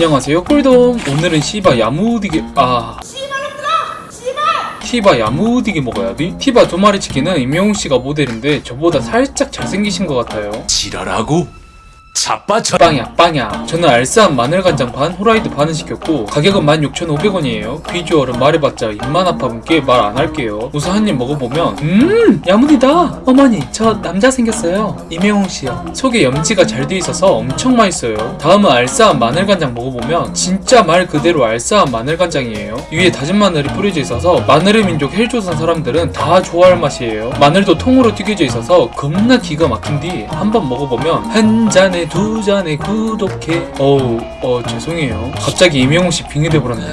안녕하세요. 꿀돔. 오늘은 시바 야무디게 아. 티바 야무디게 먹어야 돼? 티바 두 마리 치킨은 임영웅씨가 모델인데 저보다 살짝 잘생기신 것 같아요. 지랄하고 자빠져. 빵야 빵야. 저는 알싸한 마늘간장 반 호라이드 반을 시켰고 가격은 16,500원이에요. 비주얼은 말해봤자 입만 아파분께 말 안 할게요. 우선 한 입 먹어보면 음 야무디다. 어머니 저 남자 생겼어요. 임영웅씨요. 속에 염지가 잘 돼 있어서 엄청 맛있어요. 다음은 알싸한 마늘간장 먹어보면 진짜 말 그대로 알싸한 마늘간장이에요. 위에 다진 마늘이 뿌려져 있어서 마늘의 민족 헬조선 사람들은 다 좋아할 맛이에요. 마늘도 통으로 튀겨져 있어서 겁나 기가 막힌 뒤 한번 먹어보면 한 잔에 두 잔에 구독해. 어우 어 죄송해요. 갑자기 임영웅 씨 빙의돼 버렸네